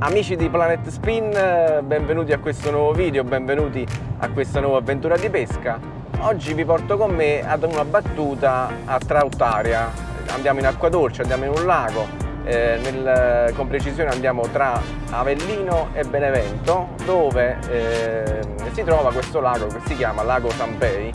Amici di Planet Spin, benvenuti a questo nuovo video, benvenuti a questa nuova avventura di pesca. Oggi vi porto con me ad una battuta a Trautaria. Andiamo in acqua dolce, andiamo in un lago, eh, nel, con precisione andiamo tra Avellino e Benevento, dove eh, si trova questo lago che si chiama Lago Sampei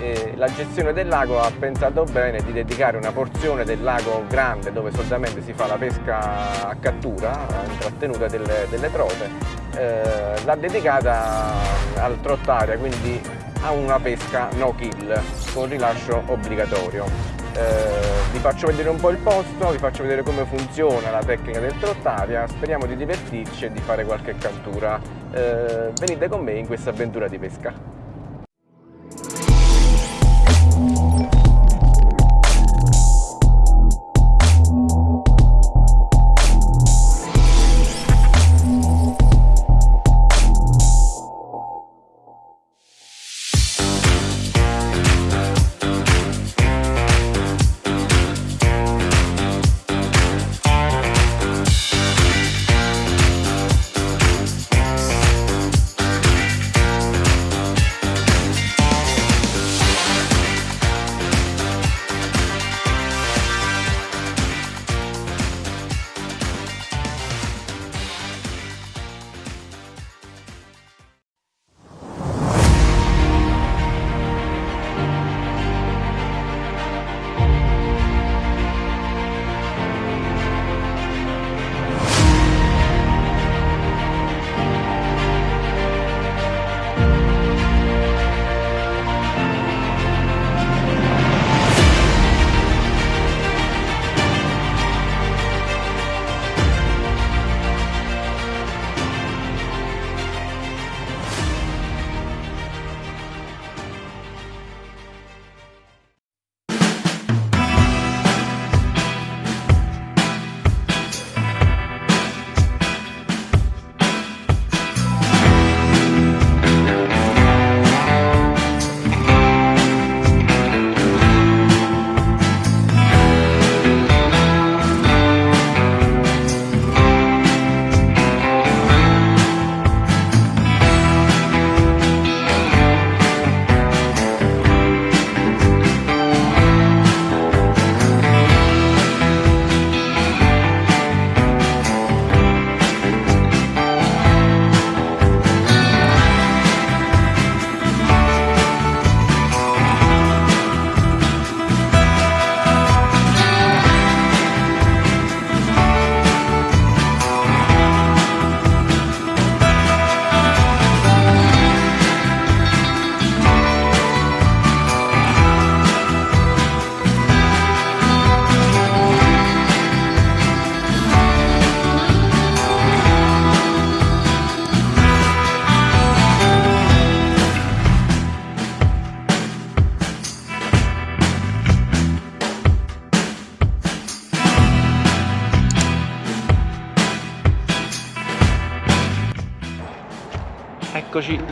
eh, la gestione del lago ha pensato bene di dedicare una porzione del lago grande dove solitamente si fa la pesca a cattura, in trattenuta delle, delle trote, eh, l'ha dedicata al trottaria, quindi a una pesca no kill con rilascio obbligatorio. Eh, vi faccio vedere un po' il posto, vi faccio vedere come funziona la tecnica del trottaria, speriamo di divertirci e di fare qualche cattura. Eh, venite con me in questa avventura di pesca.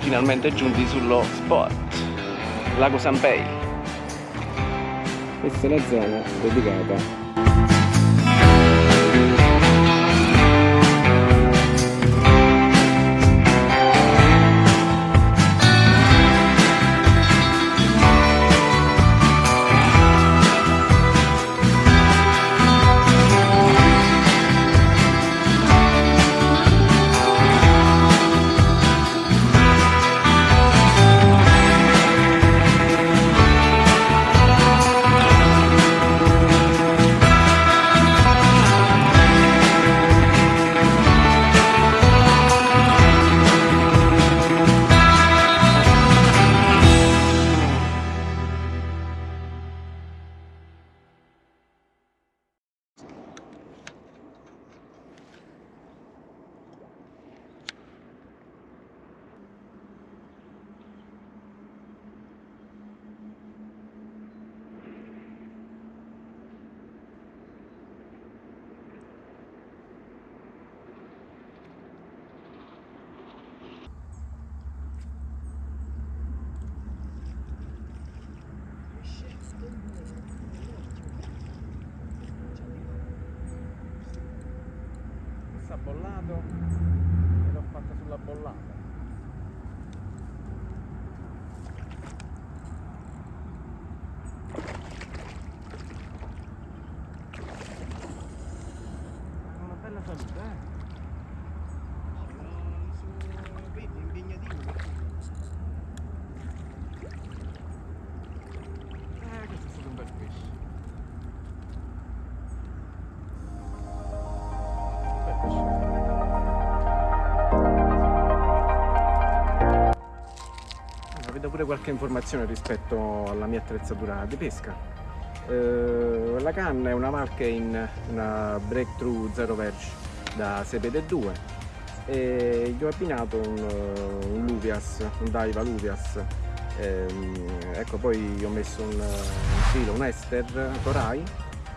Finalmente giunti sullo spot, Lago Sampei. Questa è la zona dedicata bollato e l'ho fatta sulla bollata Vedo pure qualche informazione rispetto alla mia attrezzatura di pesca. Eh, la canna è una marca in una Breakthrough Zero Verge da Sepede 2 e gli ho abbinato un, un Luvias, un Daiva Luvias. Ehm, ecco, poi ho messo un, un filo, un Ester Torai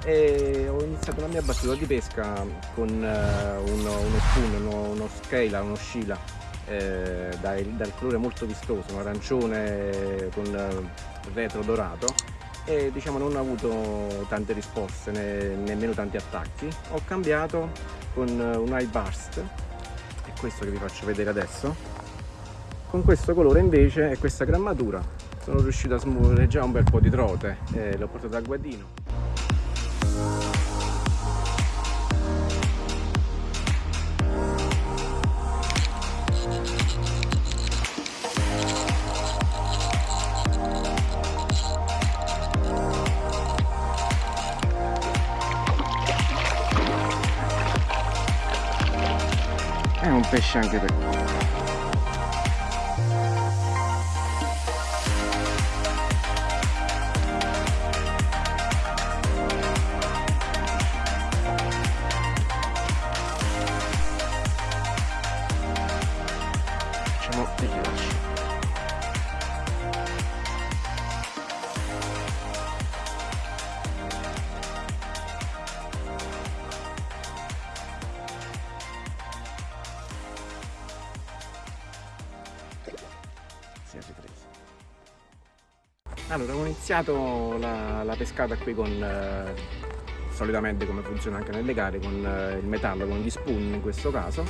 e ho iniziato la mia battuta di pesca con eh, uno, uno spoon, uno, uno scala, uno scila eh, dal, dal colore molto vistoso, un arancione con eh, retro dorato e diciamo non ho avuto tante risposte né, nemmeno tanti attacchi. Ho cambiato con eh, un eye burst, è questo che vi faccio vedere adesso. Con questo colore invece e questa grammatura sono riuscito a smuovere già un bel po' di trote e l'ho portato a guadino. È un pesce anche Allora, ho iniziato la, la pescata qui con, eh, solitamente come funziona anche nelle gare, con eh, il metallo, con gli spoon in questo caso.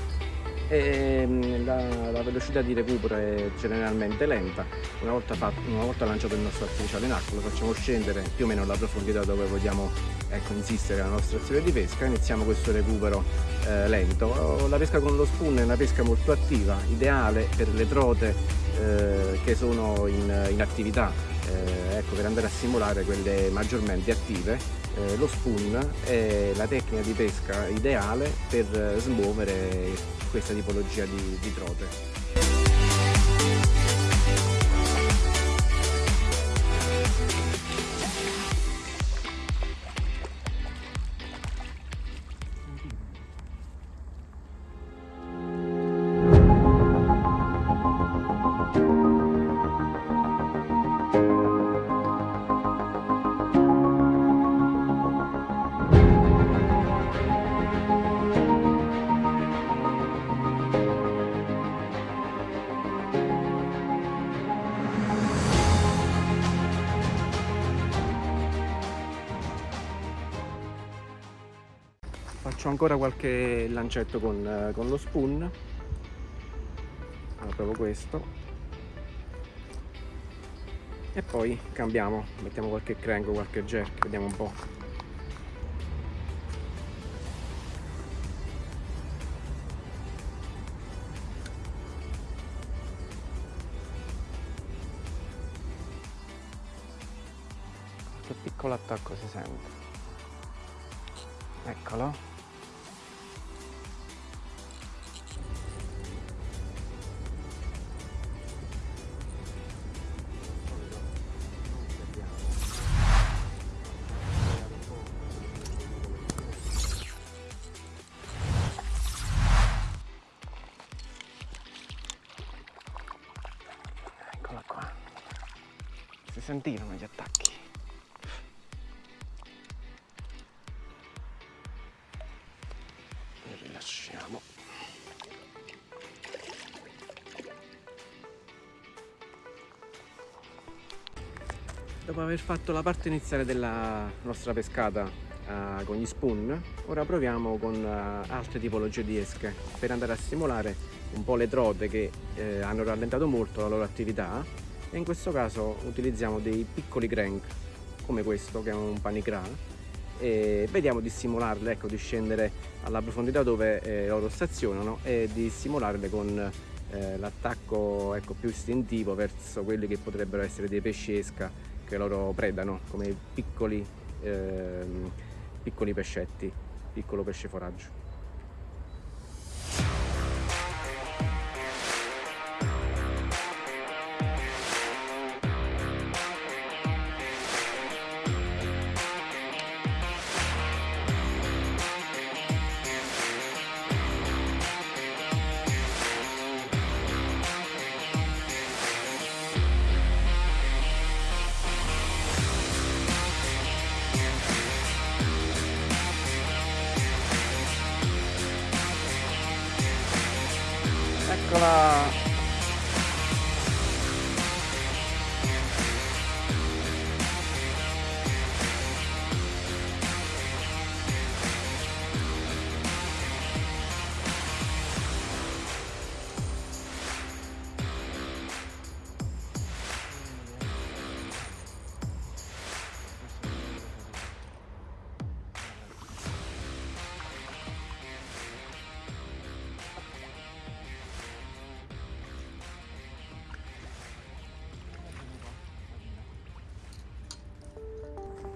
E, mm, la, la velocità di recupero è generalmente lenta. Una volta, fatto, una volta lanciato il nostro artificiale in acqua lo facciamo scendere più o meno alla profondità dove vogliamo ecco, insistere la nostra azione di pesca iniziamo questo recupero eh, lento. La pesca con lo spoon è una pesca molto attiva, ideale per le trote eh, che sono in, in attività, ecco, per andare a simulare quelle maggiormente attive. Eh, lo spoon è la tecnica di pesca ideale per eh, smuovere questa tipologia di, di trote. Faccio ancora qualche lancetto con, eh, con lo spoon. Proprio questo. E poi cambiamo, mettiamo qualche crank qualche jerk, vediamo un po'. Che piccolo attacco si sente. Eccolo. Si sentivano gli attacchi. Rilasciamo. Dopo aver fatto la parte iniziale della nostra pescata uh, con gli spoon, ora proviamo con uh, altre tipologie di esche per andare a stimolare un po' le trote che eh, hanno rallentato molto la loro attività e in questo caso utilizziamo dei piccoli crank come questo che è un panicra e vediamo di stimolarle, ecco, di scendere alla profondità dove eh, loro stazionano e di stimolarle con eh, l'attacco ecco, più istintivo verso quelli che potrebbero essere dei pesci esca che loro predano come piccoli, ehm, piccoli pescetti, piccolo pesce foraggio.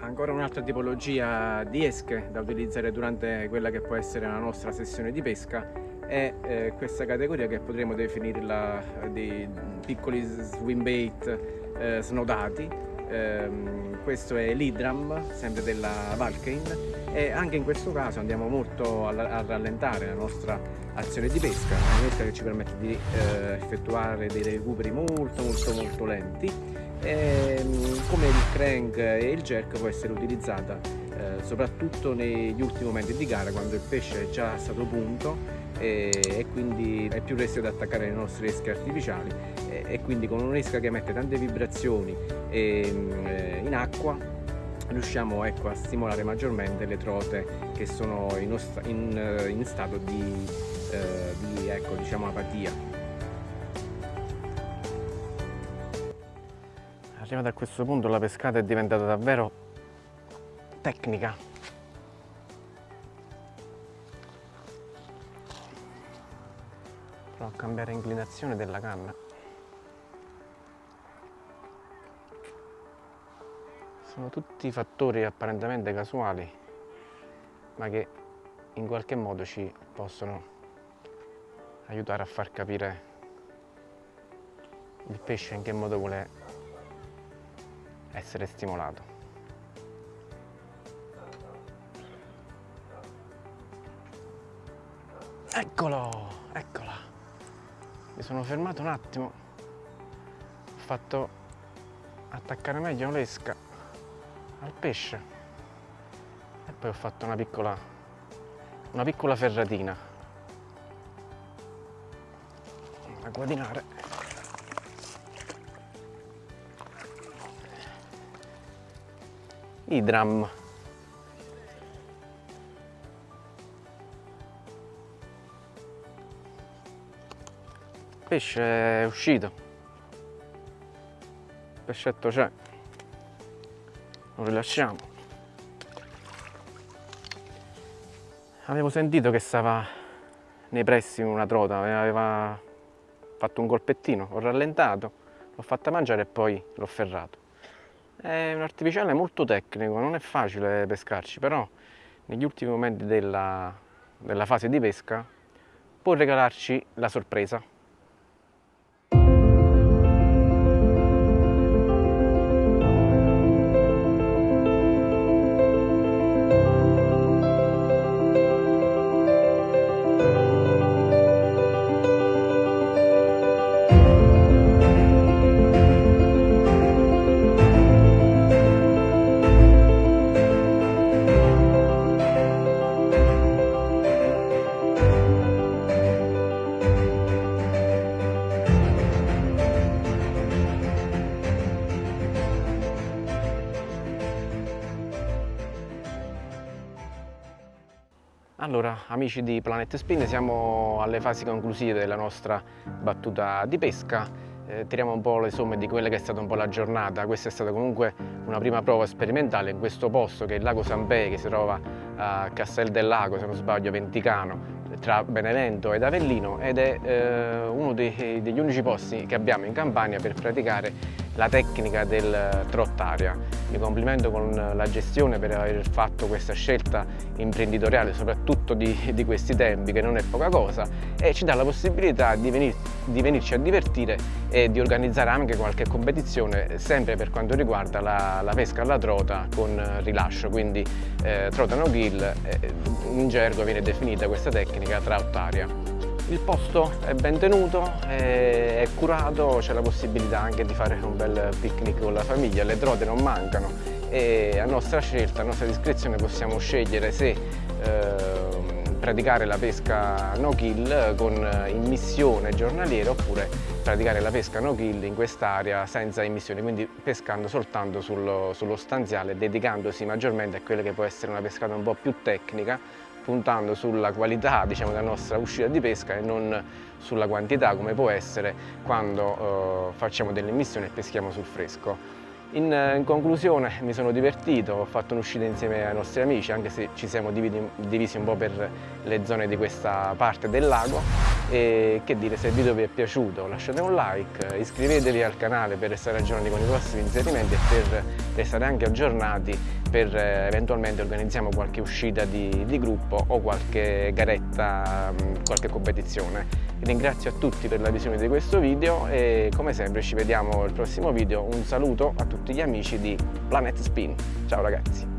Ancora un'altra tipologia di esche da utilizzare durante quella che può essere la nostra sessione di pesca è eh, questa categoria che potremmo definirla dei piccoli swim bait eh, snodati. Ehm, questo è l'Idram, sempre della Valkein e anche in questo caso andiamo molto a, a rallentare la nostra azione di pesca un'esca che ci permette di eh, effettuare dei recuperi molto molto molto lenti e, ehm, come il crank e il jerk può essere utilizzata eh, soprattutto negli ultimi momenti di gara quando il pesce è già stato punto e, e quindi è più resto ad attaccare le nostre esche artificiali e, e quindi con un'esca che emette tante vibrazioni ehm, eh, in acqua riusciamo ecco, a stimolare maggiormente le trote che sono in, in, in stato di, eh, di ecco, diciamo, apatia arrivati a questo punto la pescata è diventata davvero tecnica. Provo a cambiare inclinazione della canna. Sono tutti fattori apparentemente casuali ma che in qualche modo ci possono aiutare a far capire il pesce in che modo vuole essere stimolato. Eccolo, eccola. Mi sono fermato un attimo, ho fatto attaccare meglio l'esca al pesce e poi ho fatto una piccola, una piccola ferratina a guadinare Idram. Pesce è uscito. Il pescetto c'è. Lo rilasciamo. Avevo sentito che stava nei pressi una trota, aveva fatto un colpettino, ho rallentato, l'ho fatta mangiare e poi l'ho ferrato. È un artificiale molto tecnico, non è facile pescarci, però negli ultimi momenti della, della fase di pesca può regalarci la sorpresa. Amici di Planet Spin, siamo alle fasi conclusive della nostra battuta di pesca. Eh, tiriamo un po' le somme di quella che è stata un po' la giornata. Questa è stata comunque una prima prova sperimentale in questo posto che è il lago Sampè, che si trova a Castel del Lago, se non sbaglio, Venticano, tra Benevento ed Avellino ed è eh, uno dei, degli unici posti che abbiamo in Campania per praticare la tecnica del trottaria. Mi complimento con la gestione per aver fatto questa scelta imprenditoriale, soprattutto di, di questi tempi, che non è poca cosa, e ci dà la possibilità di, venir, di venirci a divertire e di organizzare anche qualche competizione, sempre per quanto riguarda la, la pesca alla trota con rilascio, quindi eh, trota no gill, eh, in gergo viene definita questa tecnica trottaria. Il posto è ben tenuto, è curato, c'è la possibilità anche di fare un bel picnic con la famiglia, le trote non mancano e a nostra scelta, a nostra discrezione possiamo scegliere se eh, praticare la pesca no kill con immissione giornaliera oppure praticare la pesca no kill in quest'area senza immissione, quindi pescando soltanto sullo, sullo stanziale, dedicandosi maggiormente a quella che può essere una pescata un po' più tecnica puntando sulla qualità diciamo, della nostra uscita di pesca e non sulla quantità come può essere quando eh, facciamo delle missioni e peschiamo sul fresco. In, in, conclusione mi sono divertito, ho fatto un'uscita insieme ai nostri amici anche se ci siamo divisi, divisi un po' per le zone di questa parte del lago e che dire se il video vi è piaciuto lasciate un like, iscrivetevi al canale per restare aggiornati con i prossimi inserimenti e per restare anche aggiornati per eh, eventualmente organizziamo qualche uscita di, di gruppo o qualche garetta, qualche competizione. Ringrazio a tutti per la visione di questo video e come sempre ci vediamo al prossimo video. Un saluto a tutti gli amici di Planet Spin. Ciao ragazzi!